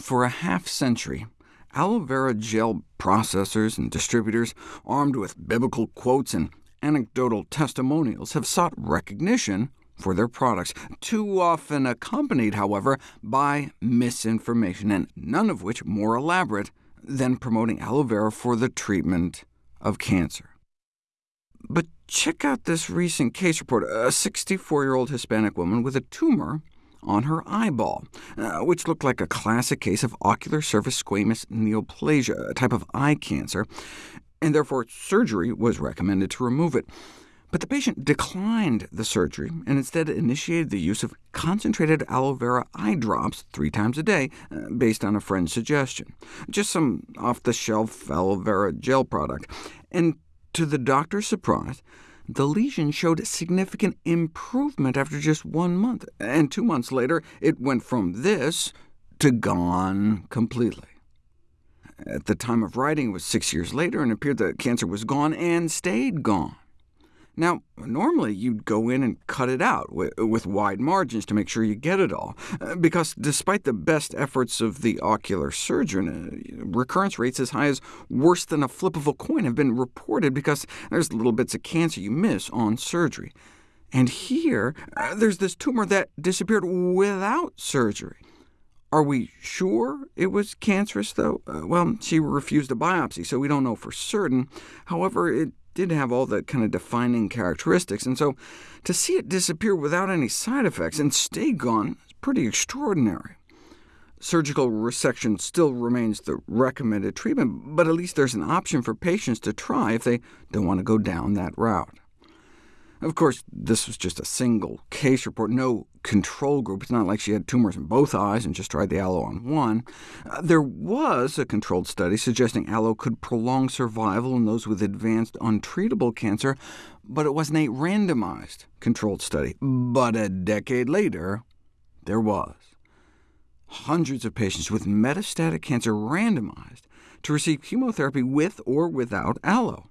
For a half-century, aloe vera gel processors and distributors, armed with biblical quotes and anecdotal testimonials, have sought recognition for their products, too often accompanied, however, by misinformation, and none of which more elaborate than promoting aloe vera for the treatment of cancer. But check out this recent case report, a 64-year-old Hispanic woman with a tumor on her eyeball, uh, which looked like a classic case of ocular surface squamous neoplasia, a type of eye cancer, and therefore surgery was recommended to remove it. But the patient declined the surgery and instead initiated the use of concentrated aloe vera eye drops three times a day, uh, based on a friend's suggestion. Just some off-the-shelf aloe vera gel product. And to the doctor's surprise, the lesion showed significant improvement after just one month, and two months later it went from this to gone completely. At the time of writing, it was six years later, and it appeared the cancer was gone and stayed gone. Now, normally you'd go in and cut it out with wide margins to make sure you get it all, uh, because despite the best efforts of the ocular surgeon, uh, recurrence rates as high as worse than a flip of a coin have been reported because there's little bits of cancer you miss on surgery. And here, uh, there's this tumor that disappeared without surgery. Are we sure it was cancerous, though? Uh, well, she refused a biopsy, so we don't know for certain. However, it did have all the kind of defining characteristics, and so to see it disappear without any side effects and stay gone is pretty extraordinary. Surgical resection still remains the recommended treatment, but at least there's an option for patients to try if they don't want to go down that route. Of course, this was just a single case report, no control group. It's not like she had tumors in both eyes and just tried the aloe on one. Uh, there was a controlled study suggesting aloe could prolong survival in those with advanced untreatable cancer, but it wasn't a randomized controlled study. But a decade later, there was. Hundreds of patients with metastatic cancer randomized to receive chemotherapy with or without aloe.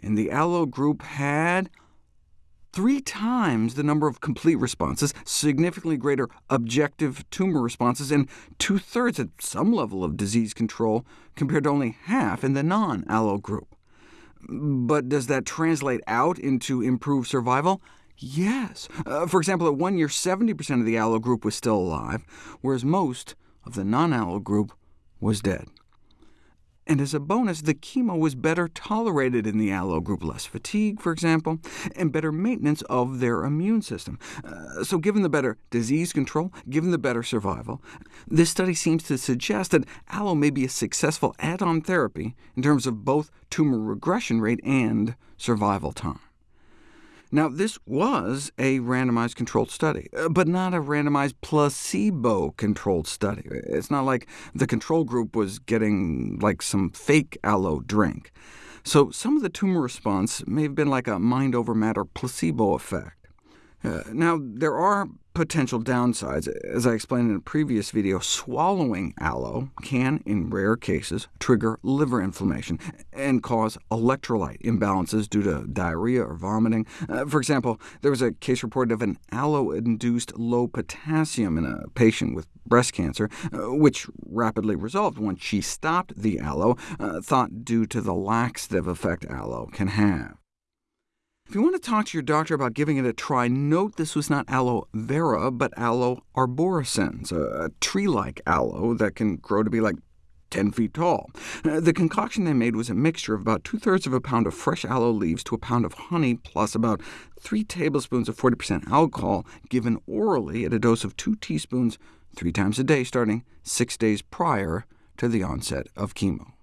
And the aloe group had three times the number of complete responses, significantly greater objective tumor responses, and two-thirds at some level of disease control, compared to only half in the non-aloe group. But does that translate out into improved survival? Yes. Uh, for example, at one year, 70% of the aloe group was still alive, whereas most of the non-aloe group was dead. And as a bonus, the chemo was better tolerated in the aloe group, less fatigue, for example, and better maintenance of their immune system. Uh, so given the better disease control, given the better survival, this study seems to suggest that aloe may be a successful add-on therapy in terms of both tumor regression rate and survival time. Now, this was a randomized controlled study, uh, but not a randomized placebo-controlled study. It's not like the control group was getting like some fake aloe drink. So some of the tumor response may have been like a mind-over-matter placebo effect. Uh, now, there are potential downsides. As I explained in a previous video, swallowing aloe can, in rare cases, trigger liver inflammation and cause electrolyte imbalances due to diarrhea or vomiting. Uh, for example, there was a case reported of an aloe-induced low potassium in a patient with breast cancer, uh, which rapidly resolved once she stopped the aloe, uh, thought due to the laxative effect aloe can have. If you want to talk to your doctor about giving it a try, note this was not aloe vera, but aloe arborescens, a tree-like aloe that can grow to be like 10 feet tall. Uh, the concoction they made was a mixture of about two-thirds of a pound of fresh aloe leaves to a pound of honey, plus about 3 tablespoons of 40% alcohol, given orally at a dose of 2 teaspoons three times a day, starting six days prior to the onset of chemo.